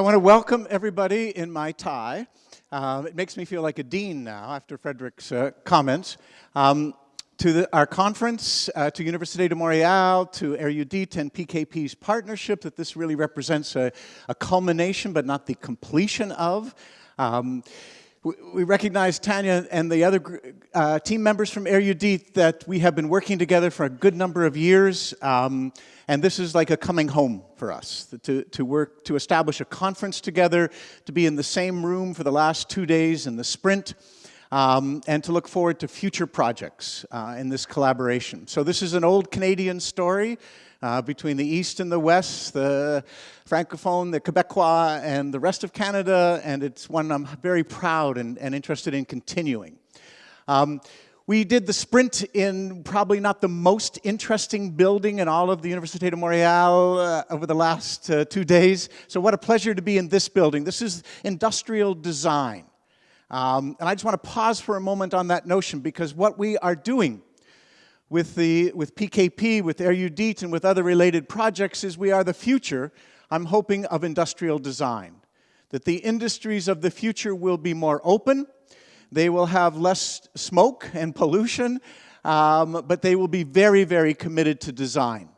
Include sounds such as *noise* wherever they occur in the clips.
I want to welcome everybody in my tie. Uh, it makes me feel like a dean now after Frederick's uh, comments. Um, to the, our conference, uh, to Université de Montréal, to Erudit and PKP's partnership, that this really represents a, a culmination but not the completion of. Um, we recognize Tanya and the other uh, team members from Erudit that we have been working together for a good number of years. Um, and this is like a coming home for us, to, to work, to establish a conference together, to be in the same room for the last two days in the sprint, um, and to look forward to future projects uh, in this collaboration. So this is an old Canadian story uh, between the East and the West, the Francophone, the Quebecois, and the rest of Canada, and it's one I'm very proud and, and interested in continuing. Um, we did the sprint in probably not the most interesting building in all of the Université de Montréal uh, over the last uh, two days. So what a pleasure to be in this building. This is industrial design. Um, and I just want to pause for a moment on that notion because what we are doing with, the, with PKP, with Erudit, and with other related projects is we are the future, I'm hoping, of industrial design. That the industries of the future will be more open, they will have less smoke and pollution, um, but they will be very, very committed to design,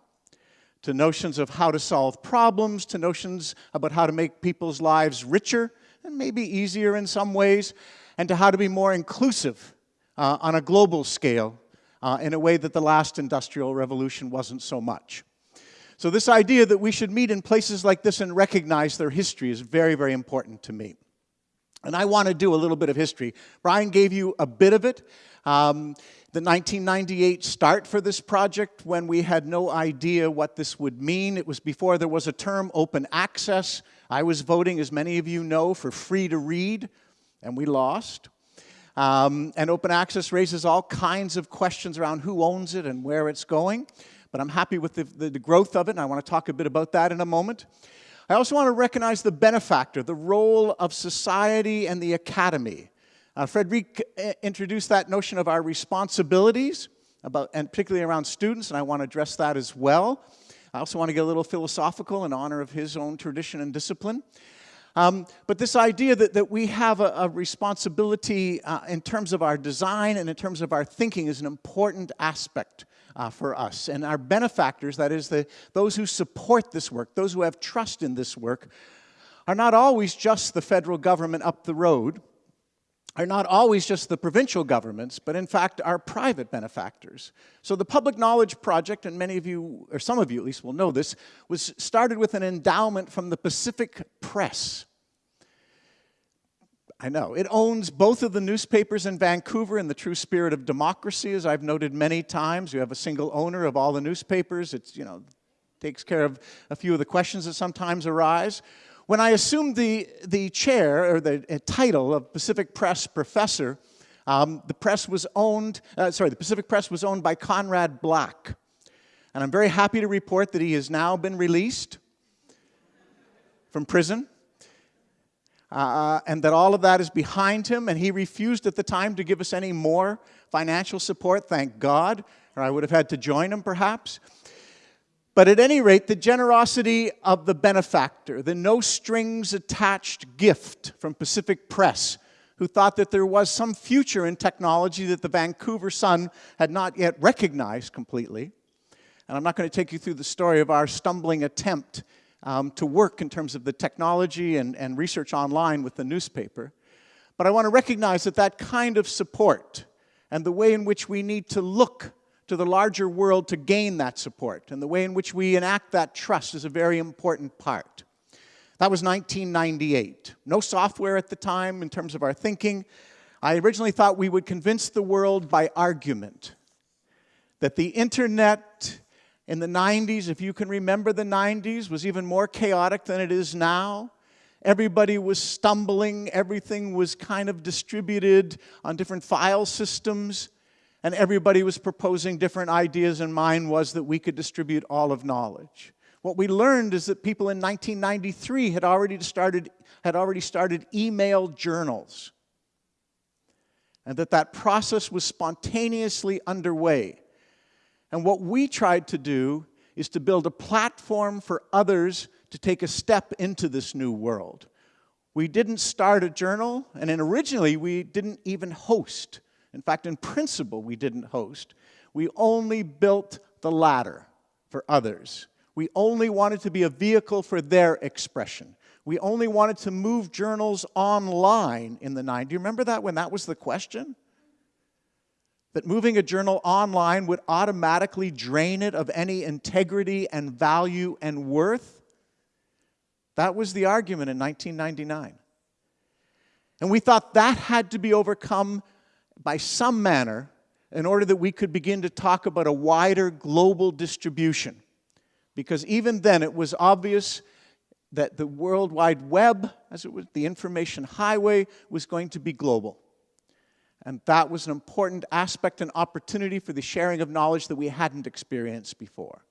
to notions of how to solve problems, to notions about how to make people's lives richer and maybe easier in some ways, and to how to be more inclusive uh, on a global scale uh, in a way that the last industrial revolution wasn't so much. So this idea that we should meet in places like this and recognize their history is very, very important to me. And I want to do a little bit of history. Brian gave you a bit of it. Um, the 1998 start for this project when we had no idea what this would mean. It was before there was a term open access. I was voting, as many of you know, for free to read, and we lost. Um, and open access raises all kinds of questions around who owns it and where it's going. But I'm happy with the, the, the growth of it, and I want to talk a bit about that in a moment. I also want to recognize the benefactor, the role of society and the academy. Uh, Frederic uh, introduced that notion of our responsibilities, about, and particularly around students, and I want to address that as well. I also want to get a little philosophical in honor of his own tradition and discipline. Um, but this idea that, that we have a, a responsibility uh, in terms of our design and in terms of our thinking is an important aspect uh, for us. And our benefactors, that is, the, those who support this work, those who have trust in this work, are not always just the federal government up the road, are not always just the provincial governments, but in fact are private benefactors. So the Public Knowledge Project, and many of you, or some of you at least will know this, was started with an endowment from the Pacific Press. I know. It owns both of the newspapers in Vancouver in the true spirit of democracy, as I've noted many times. You have a single owner of all the newspapers. It's, you know, takes care of a few of the questions that sometimes arise. When I assumed the, the chair, or the uh, title of Pacific Press professor, um, the press was owned, uh, sorry, the Pacific Press was owned by Conrad Black. And I'm very happy to report that he has now been released from prison uh, and that all of that is behind him, and he refused at the time to give us any more financial support, thank God, or I would have had to join him perhaps. But at any rate, the generosity of the benefactor, the no strings attached gift from Pacific Press, who thought that there was some future in technology that the Vancouver Sun had not yet recognized completely. And I'm not going to take you through the story of our stumbling attempt um, to work in terms of the technology and, and research online with the newspaper. But I want to recognize that that kind of support and the way in which we need to look to the larger world to gain that support and the way in which we enact that trust is a very important part. That was 1998. No software at the time in terms of our thinking. I originally thought we would convince the world by argument that the internet in the 90s, if you can remember the 90s, was even more chaotic than it is now. Everybody was stumbling, everything was kind of distributed on different file systems, and everybody was proposing different ideas, and mine was that we could distribute all of knowledge. What we learned is that people in 1993 had already started, had already started email journals, and that that process was spontaneously underway. And what we tried to do is to build a platform for others to take a step into this new world. We didn't start a journal, and originally we didn't even host. In fact, in principle, we didn't host. We only built the ladder for others. We only wanted to be a vehicle for their expression. We only wanted to move journals online in the 90s. Do you remember that when that was the question? That moving a journal online would automatically drain it of any integrity and value and worth? That was the argument in 1999. And we thought that had to be overcome by some manner in order that we could begin to talk about a wider global distribution. Because even then it was obvious that the World Wide Web, as it was, the information highway, was going to be global. And that was an important aspect and opportunity for the sharing of knowledge that we hadn't experienced before.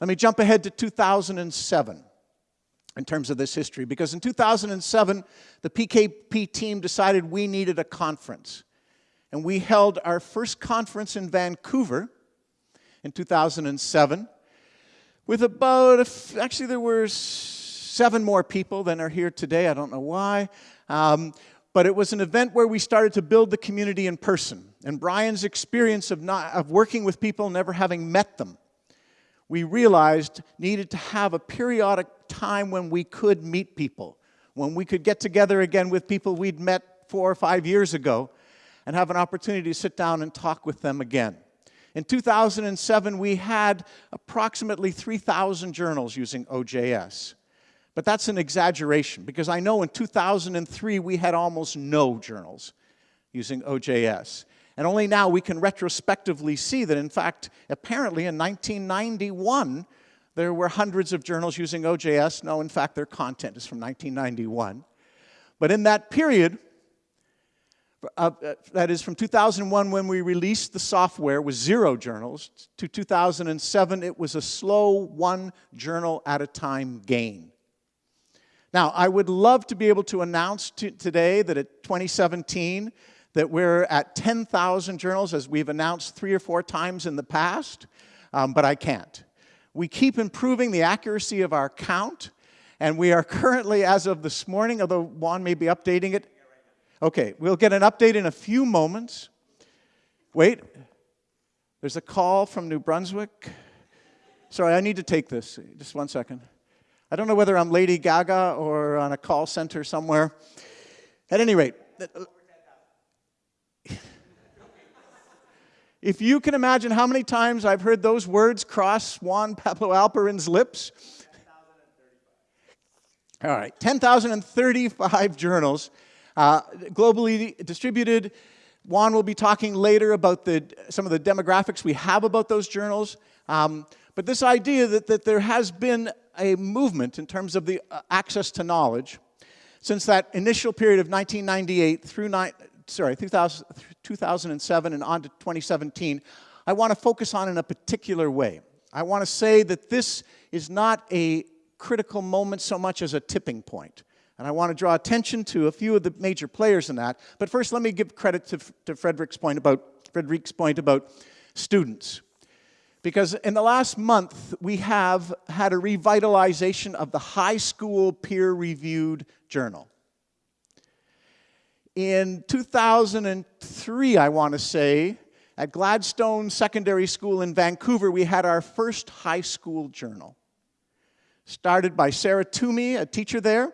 Let me jump ahead to 2007 in terms of this history, because in 2007, the PKP team decided we needed a conference. And we held our first conference in Vancouver in 2007 with about, actually, there were seven more people than are here today. I don't know why. Um, but it was an event where we started to build the community in person. And Brian's experience of, not, of working with people, never having met them, we realized needed to have a periodic time when we could meet people, when we could get together again with people we'd met four or five years ago and have an opportunity to sit down and talk with them again. In 2007, we had approximately 3,000 journals using OJS. But that's an exaggeration because I know in 2003 we had almost no journals using OJS. And only now we can retrospectively see that, in fact, apparently in 1991, there were hundreds of journals using OJS. No, in fact, their content is from 1991. But in that period, uh, that is from 2001 when we released the software with zero journals to 2007 it was a slow one journal at a time gain. Now I would love to be able to announce to today that at 2017 that we're at 10,000 journals as we've announced three or four times in the past, um, but I can't. We keep improving the accuracy of our count, and we are currently, as of this morning, although Juan may be updating it. Okay, we'll get an update in a few moments. Wait, there's a call from New Brunswick. Sorry, I need to take this. Just one second. I don't know whether I'm Lady Gaga or on a call center somewhere. At any rate, *laughs* If you can imagine how many times I've heard those words cross Juan Pablo Alperin's lips. All right, 10,035 journals uh, globally distributed. Juan will be talking later about the, some of the demographics we have about those journals. Um, but this idea that, that there has been a movement in terms of the uh, access to knowledge since that initial period of 1998 through sorry, 2000, 2007 and on to 2017, I want to focus on in a particular way. I want to say that this is not a critical moment so much as a tipping point. And I want to draw attention to a few of the major players in that. But first, let me give credit to, to Frederick's point about Frederick's point about students. Because in the last month, we have had a revitalization of the high school peer-reviewed journal. In 2003, I want to say, at Gladstone Secondary School in Vancouver, we had our first high school journal. Started by Sarah Toomey, a teacher there.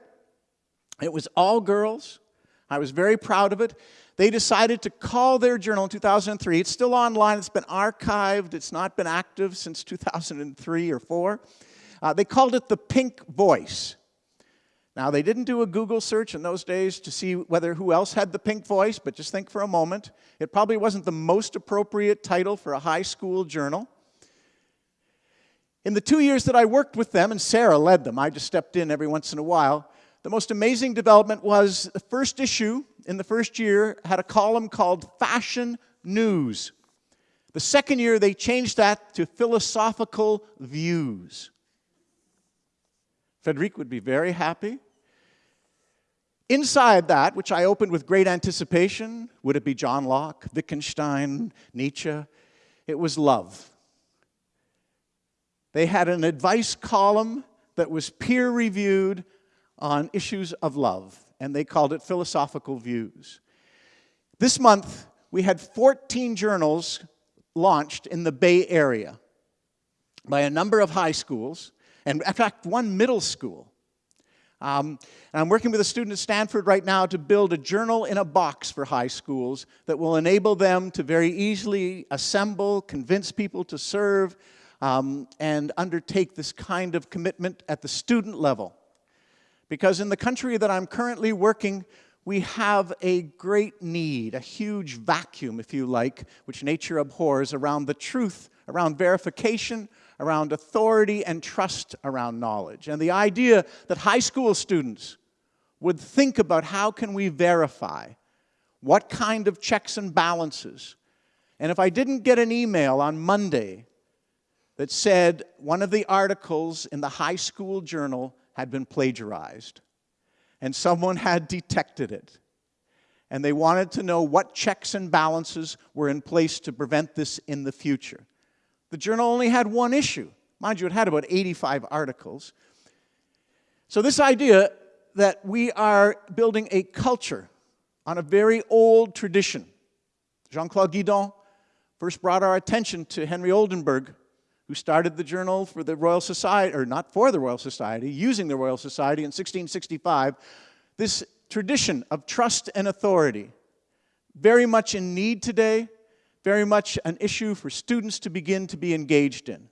It was all girls. I was very proud of it. They decided to call their journal in 2003. It's still online. It's been archived. It's not been active since 2003 or 4. Uh, they called it the Pink Voice. Now, they didn't do a Google search in those days to see whether who else had the pink voice, but just think for a moment. It probably wasn't the most appropriate title for a high school journal. In the two years that I worked with them, and Sarah led them, I just stepped in every once in a while, the most amazing development was the first issue in the first year had a column called Fashion News. The second year, they changed that to Philosophical Views. Frederic would be very happy. Inside that, which I opened with great anticipation, would it be John Locke, Wittgenstein, Nietzsche? It was love. They had an advice column that was peer reviewed on issues of love, and they called it Philosophical Views. This month, we had 14 journals launched in the Bay Area by a number of high schools, and in fact, one middle school. Um, and I'm working with a student at Stanford right now to build a journal in a box for high schools that will enable them to very easily assemble, convince people to serve, um, and undertake this kind of commitment at the student level. Because in the country that I'm currently working, we have a great need, a huge vacuum, if you like, which nature abhors around the truth, around verification, around authority and trust around knowledge. And the idea that high school students would think about how can we verify, what kind of checks and balances. And if I didn't get an email on Monday that said one of the articles in the high school journal had been plagiarized, and someone had detected it, and they wanted to know what checks and balances were in place to prevent this in the future. The journal only had one issue. Mind you, it had about 85 articles. So, this idea that we are building a culture on a very old tradition. Jean Claude Guédon first brought our attention to Henry Oldenburg, who started the journal for the Royal Society, or not for the Royal Society, using the Royal Society in 1665. This tradition of trust and authority, very much in need today, very much an issue for students to begin to be engaged in.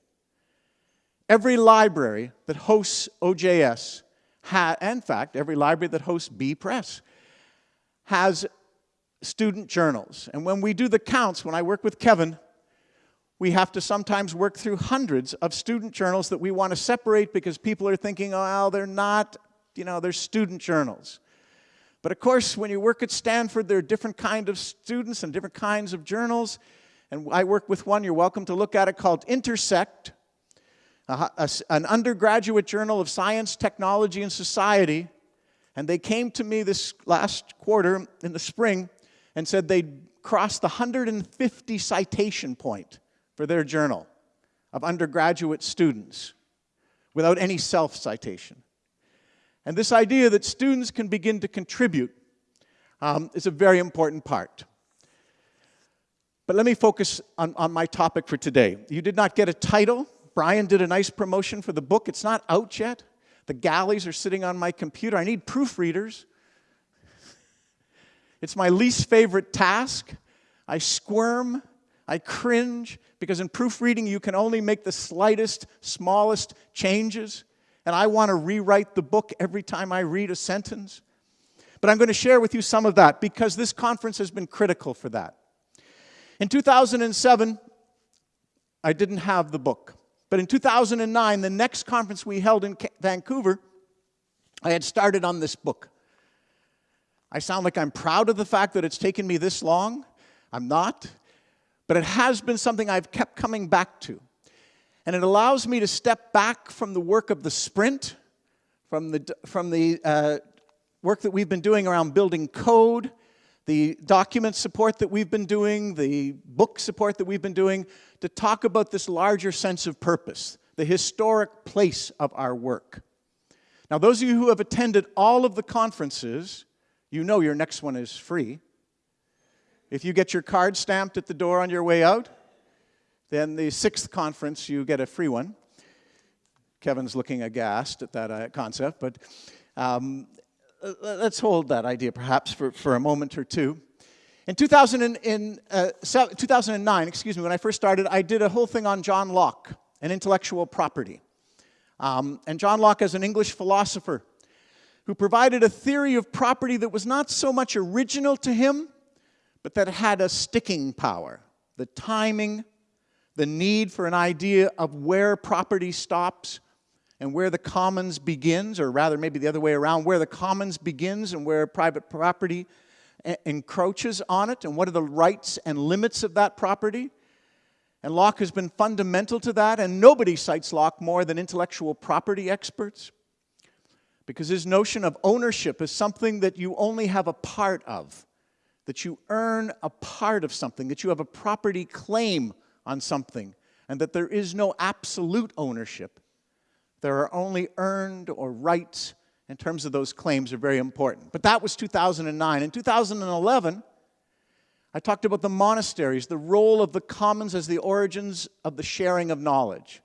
Every library that hosts OJS, ha in fact, every library that hosts B Press, has student journals. And when we do the counts, when I work with Kevin, we have to sometimes work through hundreds of student journals that we want to separate because people are thinking, oh, they're not, you know, they're student journals. But of course, when you work at Stanford, there are different kinds of students and different kinds of journals. And I work with one, you're welcome to look at it, called Intersect, a, a, an undergraduate journal of science, technology, and society. And they came to me this last quarter in the spring and said they'd crossed the 150 citation point for their journal of undergraduate students without any self citation. And this idea that students can begin to contribute um, is a very important part. But let me focus on, on my topic for today. You did not get a title. Brian did a nice promotion for the book. It's not out yet. The galleys are sitting on my computer. I need proofreaders. *laughs* It's my least favorite task. I squirm, I cringe, because in proofreading you can only make the slightest, smallest changes and I want to rewrite the book every time I read a sentence. But I'm going to share with you some of that because this conference has been critical for that. In 2007, I didn't have the book. But in 2009, the next conference we held in Vancouver, I had started on this book. I sound like I'm proud of the fact that it's taken me this long. I'm not. But it has been something I've kept coming back to. And it allows me to step back from the work of the sprint, from the, from the uh, work that we've been doing around building code, the document support that we've been doing, the book support that we've been doing, to talk about this larger sense of purpose, the historic place of our work. Now, those of you who have attended all of the conferences, you know your next one is free. If you get your card stamped at the door on your way out, then the sixth conference, you get a free one. Kevin's looking aghast at that uh, concept, but um, let's hold that idea perhaps for, for a moment or two. In, 2000 in uh, 2009, excuse me, when I first started, I did a whole thing on John Locke and intellectual property. Um, and John Locke is an English philosopher who provided a theory of property that was not so much original to him, but that had a sticking power. The timing, the need for an idea of where property stops and where the commons begins, or rather, maybe the other way around, where the commons begins and where private property encroaches on it, and what are the rights and limits of that property. And Locke has been fundamental to that, and nobody cites Locke more than intellectual property experts. Because his notion of ownership is something that you only have a part of, that you earn a part of something, that you have a property claim on something, and that there is no absolute ownership, There are only earned or rights in terms of those claims are very important. But that was 2009. In 2011, I talked about the monasteries, the role of the commons as the origins of the sharing of knowledge,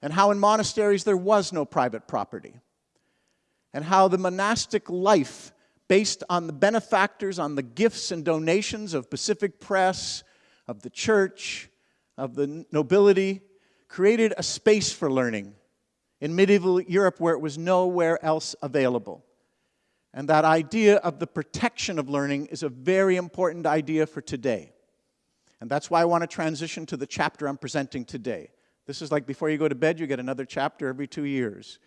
and how in monasteries there was no private property, and how the monastic life, based on the benefactors, on the gifts and donations of Pacific Press, of the church, of the nobility, created a space for learning in medieval Europe where it was nowhere else available. And that idea of the protection of learning is a very important idea for today. And that's why I want to transition to the chapter I'm presenting today. This is like before you go to bed, you get another chapter every two years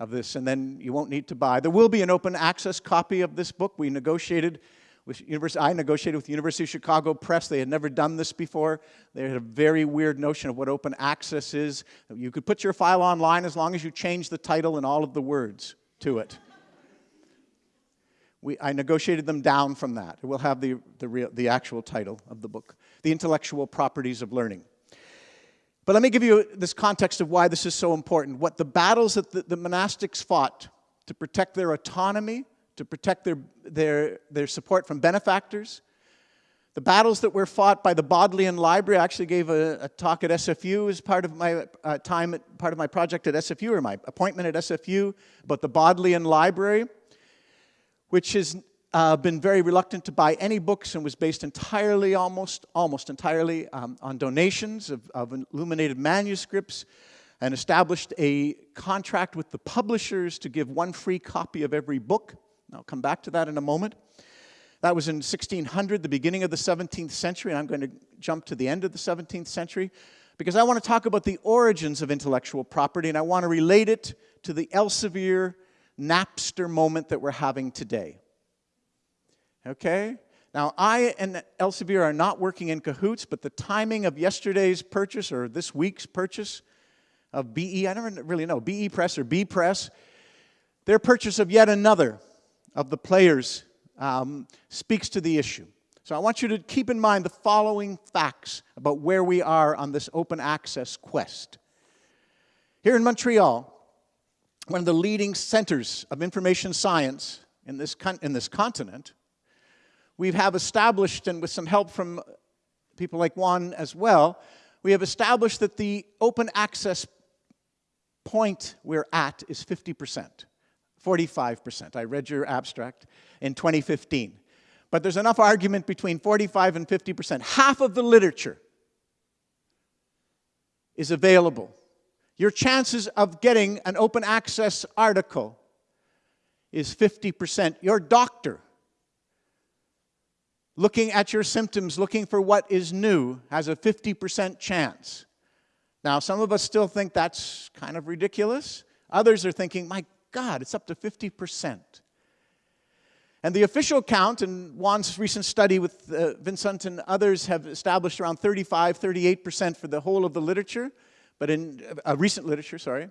of this, and then you won't need to buy. There will be an open access copy of this book. We negotiated with University, I negotiated with the University of Chicago Press. They had never done this before. They had a very weird notion of what open access is. You could put your file online as long as you change the title and all of the words to it. We, I negotiated them down from that. It will have the, the, real, the actual title of the book, The Intellectual Properties of Learning. But let me give you this context of why this is so important. What the battles that the, the monastics fought to protect their autonomy, to protect their, their, their support from benefactors. The battles that were fought by the Bodleian Library, I actually gave a, a talk at SFU as part of my uh, time, at, part of my project at SFU, or my appointment at SFU, about the Bodleian Library, which has uh, been very reluctant to buy any books and was based entirely, almost, almost entirely um, on donations of, of illuminated manuscripts and established a contract with the publishers to give one free copy of every book. I'll come back to that in a moment. That was in 1600, the beginning of the 17th century, and I'm going to jump to the end of the 17th century because I want to talk about the origins of intellectual property and I want to relate it to the Elsevier Napster moment that we're having today. Okay? Now, I and Elsevier are not working in cahoots, but the timing of yesterday's purchase or this week's purchase of BE, I never really know, BE Press or B Press, their purchase of yet another of the players um, speaks to the issue. So I want you to keep in mind the following facts about where we are on this open access quest. Here in Montreal, one of the leading centers of information science in this, in this continent, we have established, and with some help from people like Juan as well, we have established that the open access point we're at is 50 percent. 45%. I read your abstract in 2015. But there's enough argument between 45 and 50%. Half of the literature is available. Your chances of getting an open access article is 50%. Your doctor, looking at your symptoms, looking for what is new, has a 50% chance. Now, some of us still think that's kind of ridiculous. Others are thinking, my God, it's up to 50%. And the official count, and Juan's recent study with uh, Vincent and others have established around 35, 38% for the whole of the literature, but in uh, recent literature, sorry.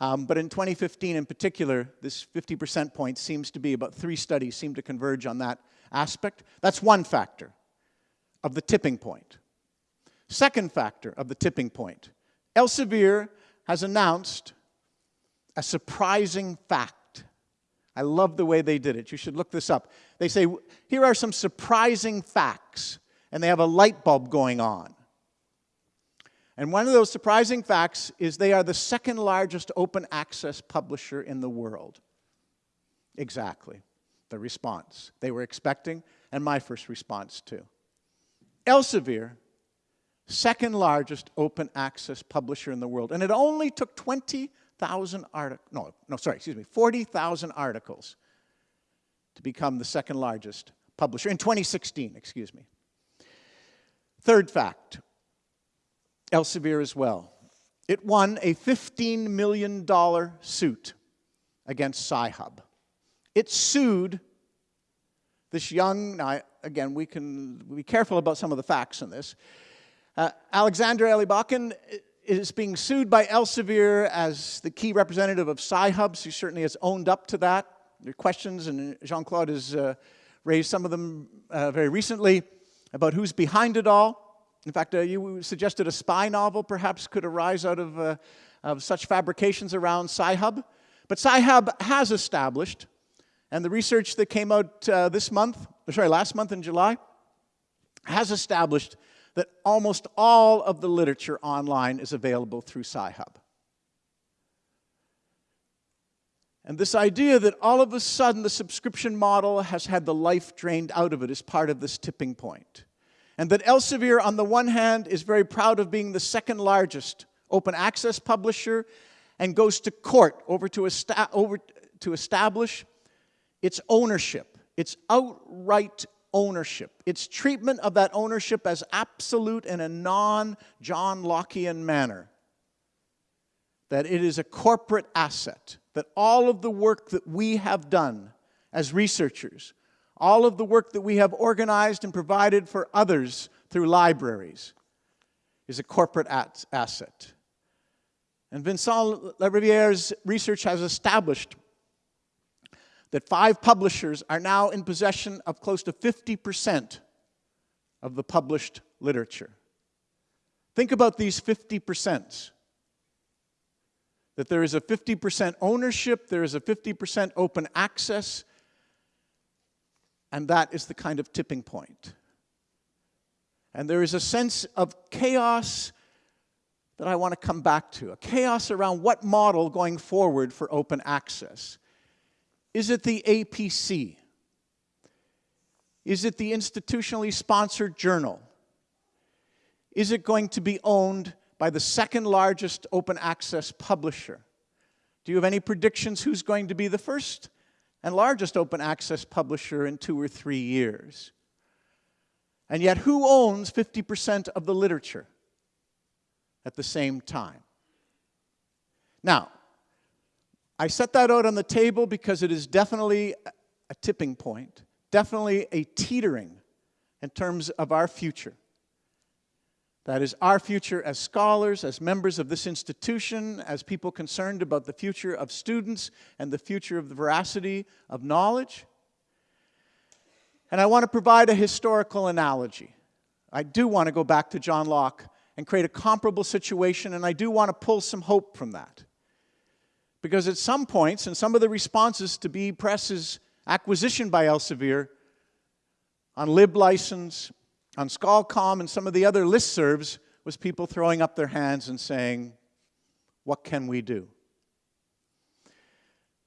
Um, but in 2015 in particular, this 50% point seems to be about three studies seem to converge on that aspect. That's one factor of the tipping point. Second factor of the tipping point. Elsevier has announced a surprising fact. I love the way they did it. You should look this up. They say, here are some surprising facts, and they have a light bulb going on. And one of those surprising facts is they are the second largest open access publisher in the world. Exactly. The response they were expecting, and my first response too. Elsevier, second largest open access publisher in the world. And it only took 20 thousand articles, no, no, sorry, excuse me, 40,000 articles to become the second largest publisher in 2016, excuse me. Third fact, Elsevier as well. It won a $15 million suit against Sci-Hub. It sued this young, now again, we can be careful about some of the facts in this. Uh, Alexander Elbakyan is being sued by Elsevier as the key representative of Sci-Hubs. He certainly has owned up to that. There are questions, and Jean-Claude has uh, raised some of them uh, very recently about who's behind it all. In fact, uh, you suggested a spy novel perhaps could arise out of uh, of such fabrications around Sci-Hub. But Sci-Hub has established, and the research that came out uh, this month, sorry, last month in July, has established that almost all of the literature online is available through Sci-Hub. And this idea that all of a sudden the subscription model has had the life drained out of it is part of this tipping point. And that Elsevier, on the one hand, is very proud of being the second largest open access publisher and goes to court over to, over to establish its ownership, its outright ownership, its treatment of that ownership as absolute in a non John Lockean manner. That it is a corporate asset that all of the work that we have done as researchers, all of the work that we have organized and provided for others through libraries, is a corporate asset. And Vincent Lariviere's research has established that five publishers are now in possession of close to 50% of the published literature. Think about these 50% that there is a 50% ownership, there is a 50% open access, and that is the kind of tipping point. And there is a sense of chaos that I want to come back to, a chaos around what model going forward for open access. Is it the APC? Is it the institutionally sponsored journal? Is it going to be owned by the second largest open access publisher. Do you have any predictions who's going to be the first and largest open access publisher in two or three years? And yet, who owns 50% of the literature at the same time? Now, I set that out on the table because it is definitely a tipping point, definitely a teetering in terms of our future. That is our future as scholars, as members of this institution, as people concerned about the future of students and the future of the veracity of knowledge. And I want to provide a historical analogy. I do want to go back to John Locke and create a comparable situation, and I do want to pull some hope from that. Because at some points, in some of the responses to BE Press's acquisition by Elsevier on LibLicense on SCHOLCOMM and some of the other listservs was people throwing up their hands and saying, what can we do?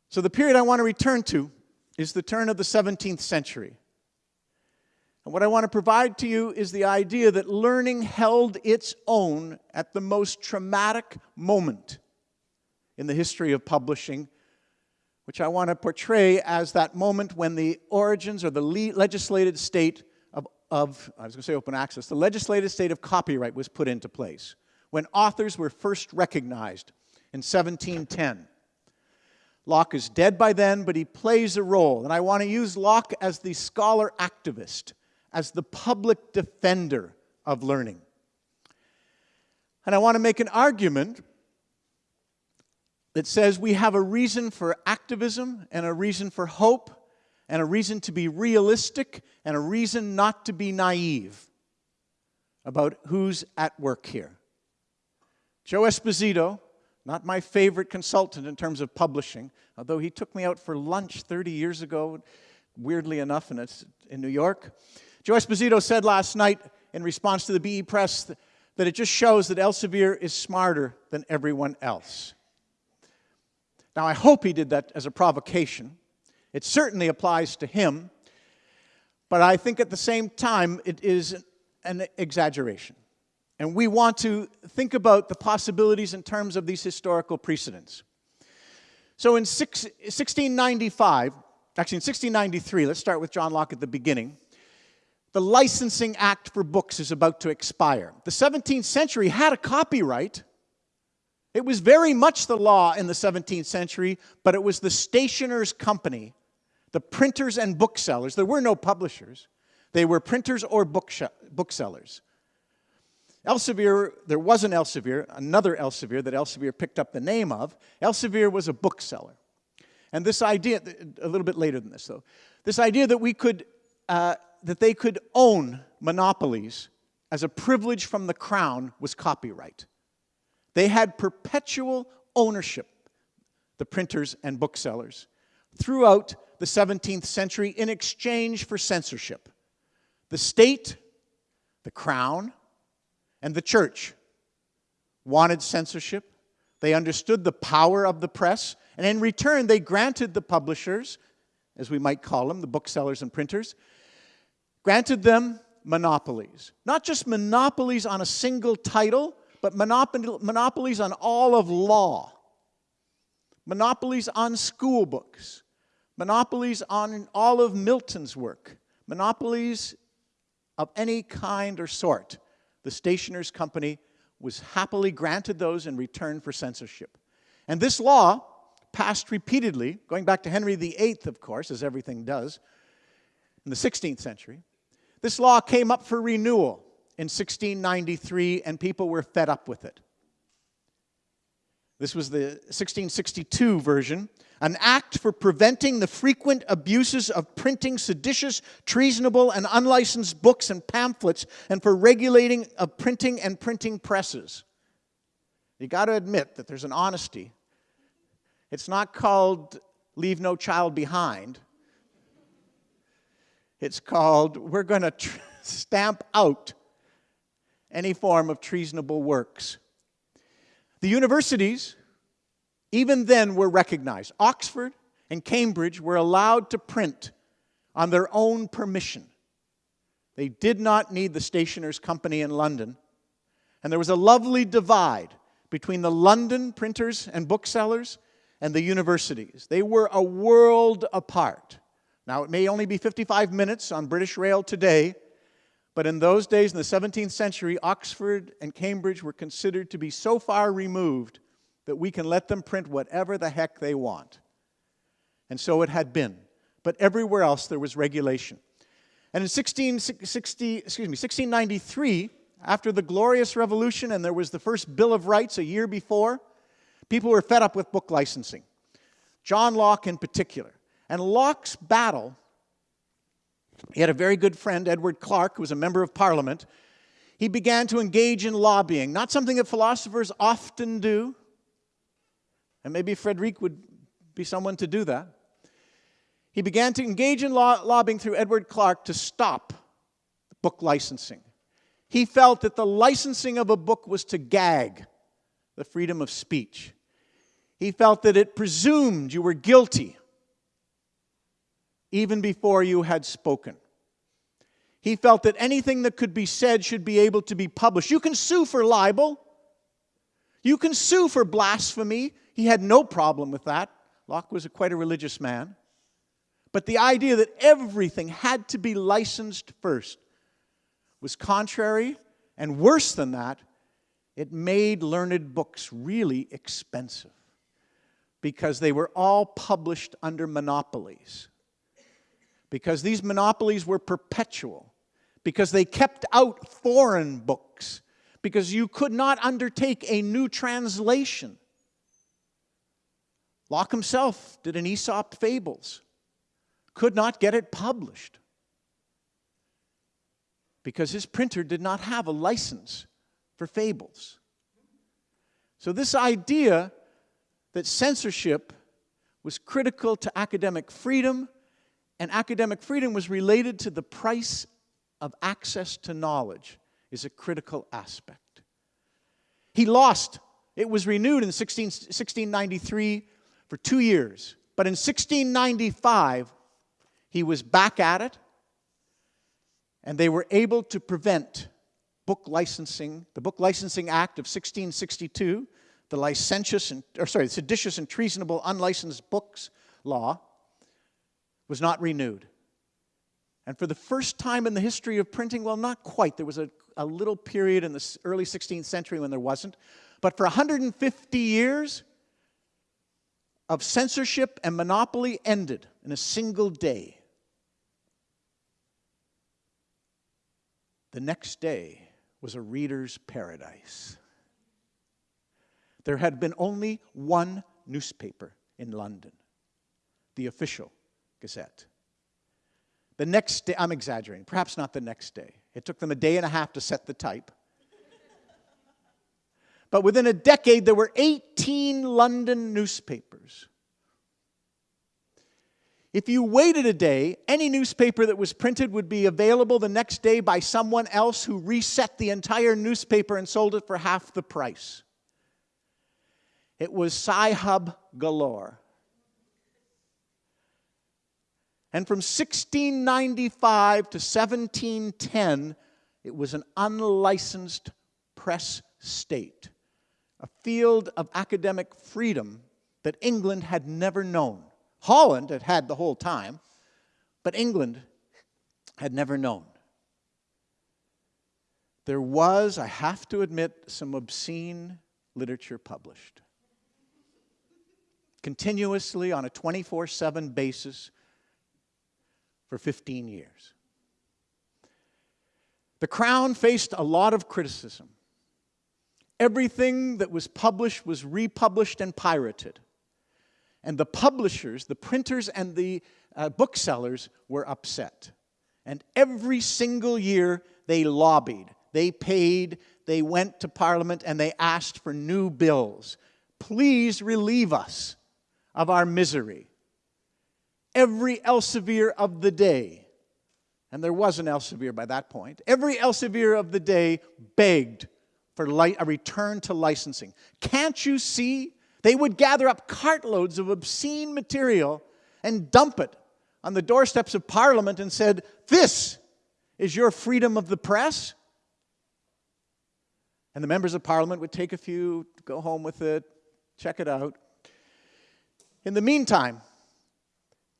So the period I want to return to is the turn of the 17th century. And what I want to provide to you is the idea that learning held its own at the most traumatic moment in the history of publishing, which I want to portray as that moment when the origins or the legislated state of, I was going to say open access, the legislated state of copyright was put into place when authors were first recognized in 1710. Locke is dead by then, but he plays a role. And I want to use Locke as the scholar activist, as the public defender of learning. And I want to make an argument that says we have a reason for activism and a reason for hope and a reason to be realistic and a reason not to be naive about who's at work here. Joe Esposito, not my favorite consultant in terms of publishing, although he took me out for lunch 30 years ago, weirdly enough, it's in New York. Joe Esposito said last night in response to the BE Press that it just shows that Elsevier is smarter than everyone else. Now, I hope he did that as a provocation, it certainly applies to him, but I think at the same time it is an exaggeration. And we want to think about the possibilities in terms of these historical precedents. So in six, 1695, actually in 1693, let's start with John Locke at the beginning, the Licensing Act for books is about to expire. The 17th century had a copyright, it was very much the law in the 17th century, but it was the stationer's company, the printers and booksellers. There were no publishers. They were printers or booksellers. Elsevier, there was an Elsevier, another Elsevier that Elsevier picked up the name of. Elsevier was a bookseller. And this idea, a little bit later than this though, this idea that we could, uh, that they could own monopolies as a privilege from the crown was copyright. They had perpetual ownership, the printers and booksellers, throughout the 17th century in exchange for censorship. The state, the crown, and the church wanted censorship. They understood the power of the press, and in return, they granted the publishers, as we might call them, the booksellers and printers, granted them monopolies. Not just monopolies on a single title, but monopolies on all of law, monopolies on school books, monopolies on all of Milton's work, monopolies of any kind or sort. The Stationers Company was happily granted those in return for censorship. And this law, passed repeatedly, going back to Henry VIII, of course, as everything does, in the 16th century, this law came up for renewal in 1693, and people were fed up with it. This was the 1662 version, an act for preventing the frequent abuses of printing seditious, treasonable, and unlicensed books and pamphlets, and for regulating of printing and printing presses. You got to admit that there's an honesty. It's not called Leave No Child Behind. It's called We're going to stamp out any form of treasonable works. The universities, even then, were recognized. Oxford and Cambridge were allowed to print on their own permission. They did not need the Stationers' Company in London. And there was a lovely divide between the London printers and booksellers and the universities. They were a world apart. Now, it may only be 55 minutes on British Rail today, but in those days, in the 17th century, Oxford and Cambridge were considered to be so far removed that we can let them print whatever the heck they want. And so it had been. But everywhere else, there was regulation. And in 1660, excuse me, 1693, after the Glorious Revolution, and there was the first Bill of Rights a year before, people were fed up with book licensing. John Locke in particular. And Locke's battle he had a very good friend, Edward Clarke, who was a member of parliament. He began to engage in lobbying, not something that philosophers often do. And maybe Frederick would be someone to do that. He began to engage in lobbying through Edward Clarke to stop book licensing. He felt that the licensing of a book was to gag the freedom of speech. He felt that it presumed you were guilty even before you had spoken. He felt that anything that could be said should be able to be published. You can sue for libel. You can sue for blasphemy. He had no problem with that. Locke was a, quite a religious man. But the idea that everything had to be licensed first was contrary, and worse than that, it made learned books really expensive because they were all published under monopolies because these monopolies were perpetual, because they kept out foreign books, because you could not undertake a new translation. Locke himself did an Aesop Fables, could not get it published because his printer did not have a license for fables. So, this idea that censorship was critical to academic freedom and academic freedom was related to the price of access to knowledge is a critical aspect. He lost. It was renewed in 16, 1693 for two years. But in 1695, he was back at it, and they were able to prevent book licensing, the Book Licensing Act of 1662, the licentious and, or sorry, seditious and treasonable unlicensed books law, was not renewed. And for the first time in the history of printing, well, not quite. There was a, a little period in the early 16th century when there wasn't. But for 150 years of censorship and monopoly ended in a single day. The next day was a reader's paradise. There had been only one newspaper in London, the official Gazette. The next day, I'm exaggerating, perhaps not the next day. It took them a day and a half to set the type. But within a decade, there were 18 London newspapers. If you waited a day, any newspaper that was printed would be available the next day by someone else who reset the entire newspaper and sold it for half the price. It was Sci-Hub galore. And from 1695 to 1710, it was an unlicensed press state, a field of academic freedom that England had never known. Holland had had the whole time, but England had never known. There was, I have to admit, some obscene literature published. Continuously on a 24 7 basis for 15 years. The Crown faced a lot of criticism. Everything that was published was republished and pirated. And the publishers, the printers, and the uh, booksellers were upset. And every single year they lobbied, they paid, they went to Parliament, and they asked for new bills. Please relieve us of our misery. Every Elsevier of the day, and there was an Elsevier by that point, every Elsevier of the day begged for a return to licensing. Can't you see they would gather up cartloads of obscene material and dump it on the doorsteps of Parliament and said, This is your freedom of the press? And the members of Parliament would take a few, go home with it, check it out. In the meantime,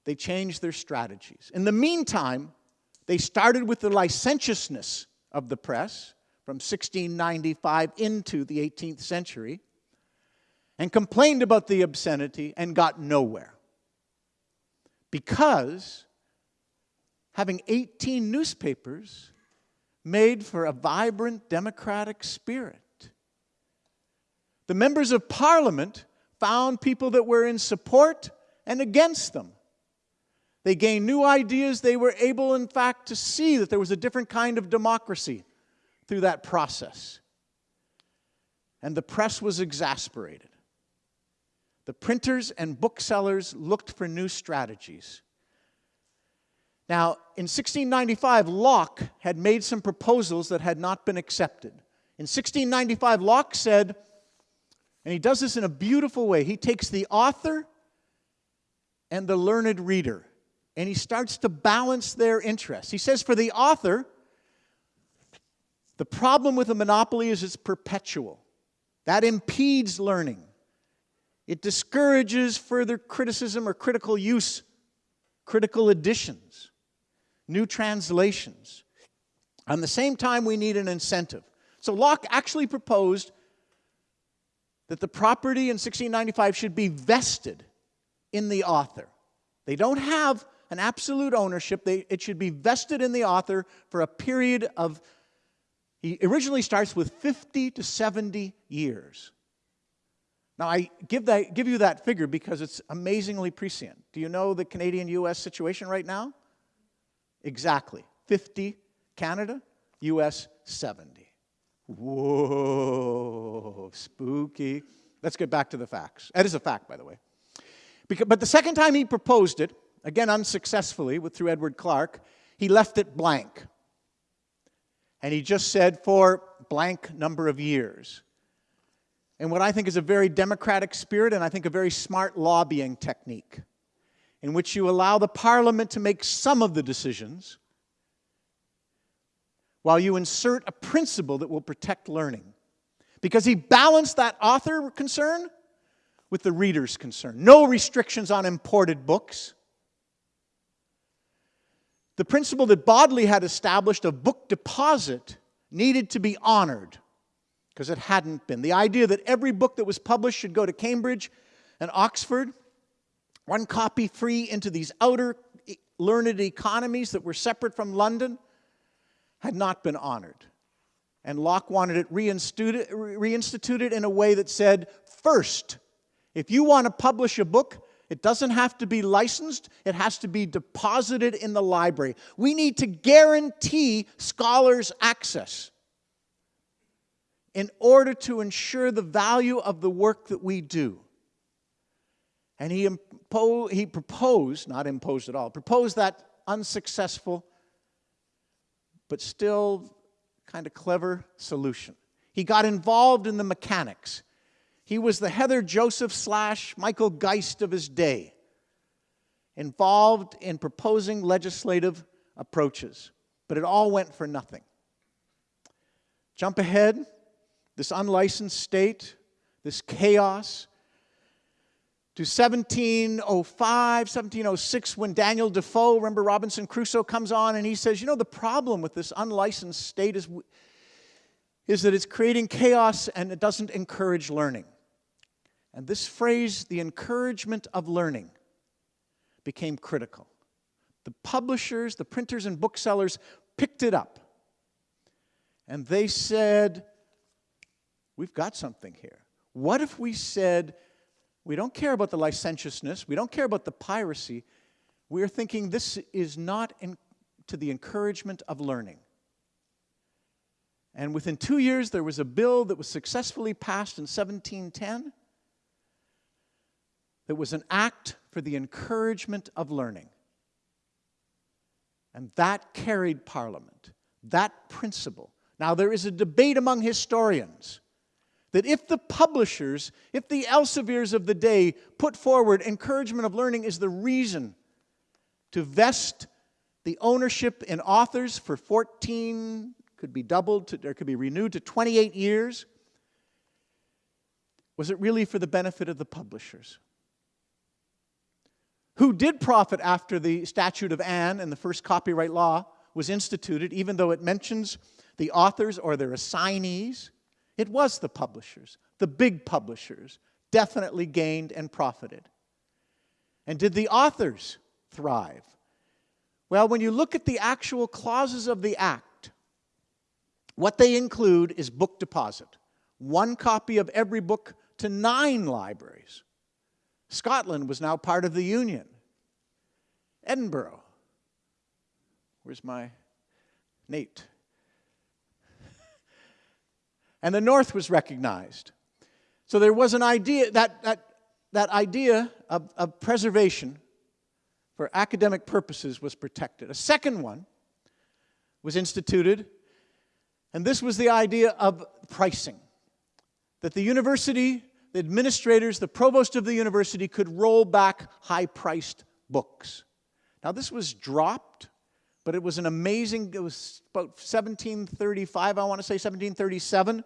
they changed their strategies. In the meantime, they started with the licentiousness of the press from 1695 into the 18th century and complained about the obscenity and got nowhere. Because having 18 newspapers made for a vibrant democratic spirit. The members of parliament found people that were in support and against them. They gained new ideas. They were able, in fact, to see that there was a different kind of democracy through that process. And the press was exasperated the printers and booksellers looked for new strategies. Now, in 1695, Locke had made some proposals that had not been accepted. In 1695, Locke said, and he does this in a beautiful way, he takes the author and the learned reader, and he starts to balance their interests. He says, for the author, the problem with a monopoly is it's perpetual. That impedes learning. It discourages further criticism or critical use, critical additions, new translations. At the same time, we need an incentive. So Locke actually proposed that the property in 1695 should be vested in the author. They don't have an absolute ownership. They, it should be vested in the author for a period of, he originally starts with 50 to 70 years. Now, I give, that, give you that figure because it's amazingly prescient. Do you know the Canadian US situation right now? Exactly 50 Canada, US 70. Whoa, spooky. Let's get back to the facts. That is a fact, by the way. Because, but the second time he proposed it, again unsuccessfully with, through Edward Clarke, he left it blank. And he just said for blank number of years and what I think is a very democratic spirit and I think a very smart lobbying technique in which you allow the parliament to make some of the decisions while you insert a principle that will protect learning. Because he balanced that author concern with the reader's concern. No restrictions on imported books. The principle that Bodley had established of book deposit needed to be honored because it hadn't been. The idea that every book that was published should go to Cambridge and Oxford, one copy free into these outer learned economies that were separate from London, had not been honored. And Locke wanted it reinstituted, reinstituted in a way that said, first, if you want to publish a book, it doesn't have to be licensed, it has to be deposited in the library. We need to guarantee scholars access. in order to ensure the value of the work that we do. And he, impo- he proposed, not imposed at all, proposed that unsuccessful but still kind of clever solution. He got involved in the mechanics. He was the Heather Joseph slash Michael Geist of his day, involved in proposing legislative approaches, but it all went for nothing. Jump ahead, this unlicensed state, this chaos, to 1705, 1706, when Daniel Defoe, remember Robinson Crusoe, comes on and he says, You know, the problem with this unlicensed state is, is that it's creating chaos and it doesn't encourage learning. And this phrase, the encouragement of learning, became critical. The publishers, the printers, and booksellers picked it up. And they said, We've got something here. What if we said, we don't care about the licentiousness, we don't care about the piracy. We're thinking this is not to the encouragement of learning. And within two years, there was a bill that was successfully passed in 1710 that was an act for the encouragement of learning. And that carried Parliament, that principle. Now, there is a debate among historians that if the publishers, if the Elseviers of the day put forward encouragement of learning is the reason to vest the ownership in authors for 14, could be doubled, to, or could be renewed to 28 years, was it really for the benefit of the publishers? Who did profit after the Statute of Anne and the first copyright law was instituted, even though it mentions the authors or their assignees? It was the publishers, the big publishers, definitely gained and profited. And did the authors thrive? Well, when you look at the actual clauses of the Act, what they include is book deposit one copy of every book to nine libraries. Scotland was now part of the Union. Edinburgh. Where's my Nate? *laughs* and the North was recognized. So there was an idea, that, that, that idea of, of preservation for academic purposes was protected. A second one was instituted, and this was the idea of pricing. That the university the administrators, the provost of the university could roll back high priced books. Now, this was dropped, but it was an amazing, it was about 1735, I want to say 1737.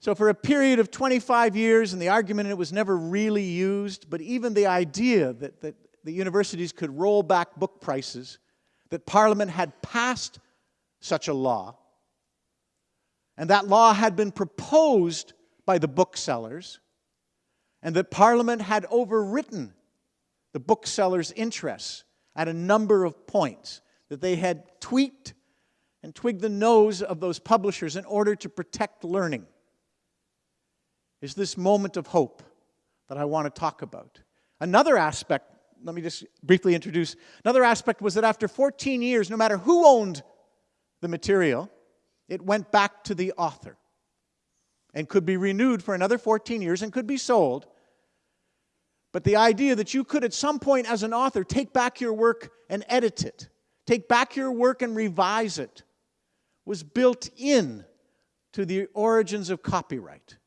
So, for a period of 25 years, and the argument it was never really used, but even the idea that, that the universities could roll back book prices, that Parliament had passed such a law, and that law had been proposed by the booksellers, and that Parliament had overwritten the booksellers' interests at a number of points, that they had tweaked and twigged the nose of those publishers in order to protect learning. Is this moment of hope that I want to talk about? Another aspect, let me just briefly introduce, another aspect was that after 14 years, no matter who owned the material, it went back to the author and could be renewed for another 14 years and could be sold. But the idea that you could, at some point as an author, take back your work and edit it, take back your work and revise it, was built in to the origins of copyright.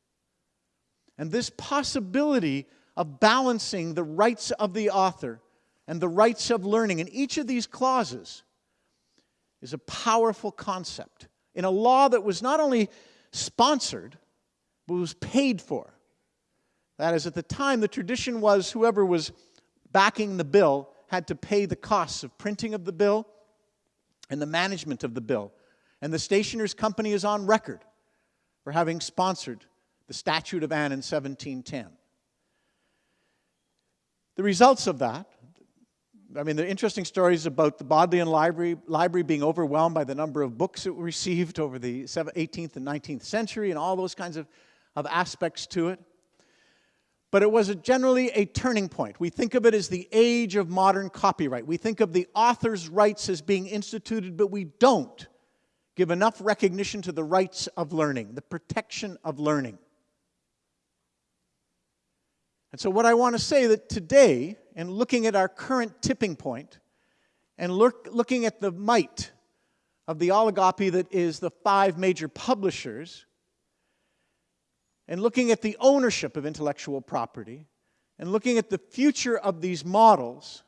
And this possibility of balancing the rights of the author and the rights of learning in each of these clauses is a powerful concept in a law that was not only sponsored, was paid for. That is, at the time, the tradition was whoever was backing the bill had to pay the costs of printing of the bill and the management of the bill. And the stationer's company is on record for having sponsored the Statute of Anne in 1710. The results of that, I mean, there are interesting stories about the Bodleian Library, library being overwhelmed by the number of books it received over the 18th and 19th century and all those kinds of of aspects to it. But it was a generally a turning point. We think of it as the age of modern copyright. We think of the author's rights as being instituted, but we don't give enough recognition to the rights of learning, the protection of learning. And so, what I want to say that today, in looking at our current tipping point, and look, looking at the might of the oligopoly that is the five major publishers, and looking at the ownership of intellectual property, and looking at the future of these models,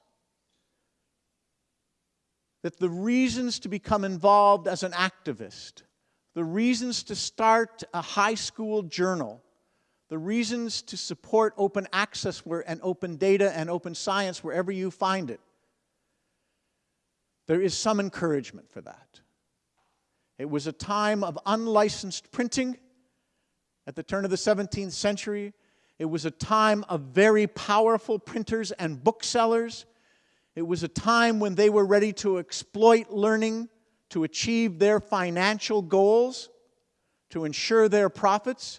that the reasons to become involved as an activist, the reasons to start a high school journal, the reasons to support open access and open data and open science wherever you find it, there is some encouragement for that. It was a time of unlicensed printing at the turn of the 17th century. It was a time of very powerful printers and booksellers. It was a time when they were ready to exploit learning to achieve their financial goals, to ensure their profits.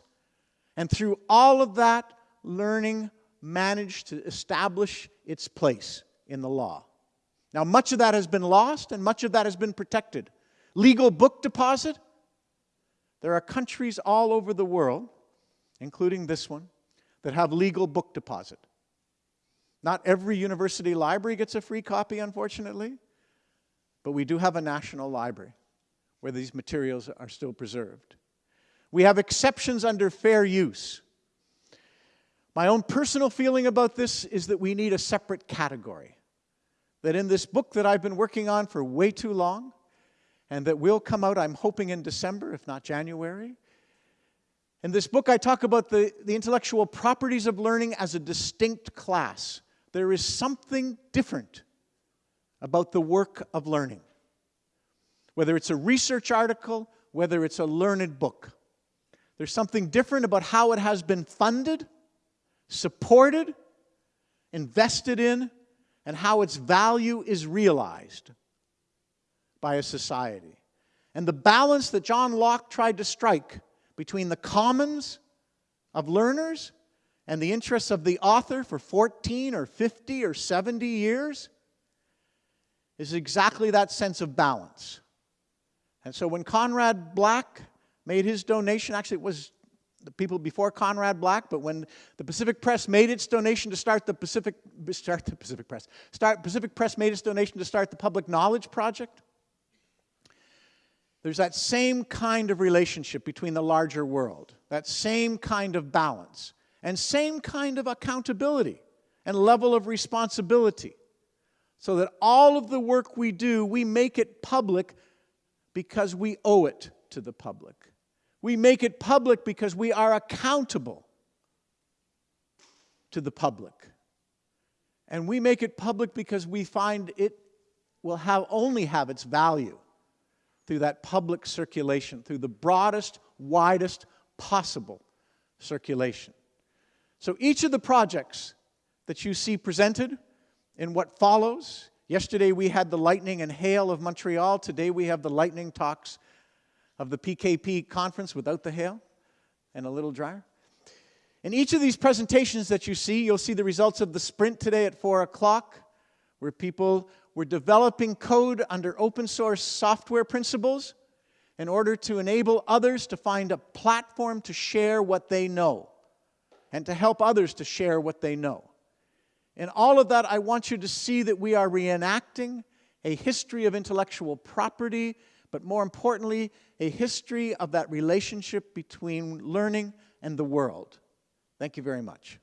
And through all of that, learning managed to establish its place in the law. Now, much of that has been lost and much of that has been protected. Legal book deposit. There are countries all over the world, including this one, that have legal book deposit. Not every university library gets a free copy, unfortunately, but we do have a national library where these materials are still preserved. We have exceptions under fair use. My own personal feeling about this is that we need a separate category. That in this book that I've been working on for way too long, and that will come out, I'm hoping, in December, if not January, in this book, I talk about the, the intellectual properties of learning as a distinct class. There is something different about the work of learning. Whether it's a research article, whether it's a learned book, there's something different about how it has been funded, supported, invested in, and how its value is realized by a society. And the balance that John Locke tried to strike between the commons of learners and the interests of the author for 14 or 50 or 70 years is exactly that sense of balance. And so when Conrad Black made his donation, actually it was the people before Conrad Black, but when the Pacific Press made its donation to start the Pacific, start the Pacific Press, start, Pacific Press made its donation to start the Public Knowledge Project, there's that same kind of relationship between the larger world, that same kind of balance, and same kind of accountability and level of responsibility. So that all of the work we do, we make it public because we owe it to the public. We make it public because we are accountable to the public. And we make it public because we find it will have only have its value through that public circulation, through the broadest, widest possible circulation. So each of the projects that you see presented in what follows, yesterday we had the lightning and hail of Montreal, today we have the lightning talks of the PKP conference without the hail and a little drier. In each of these presentations that you see, you'll see the results of the sprint today at 4 o'clock, where people we're developing code under open source software principles in order to enable others to find a platform to share what they know and to help others to share what they know. In all of that, I want you to see that we are reenacting a history of intellectual property, but more importantly, a history of that relationship between learning and the world. Thank you very much.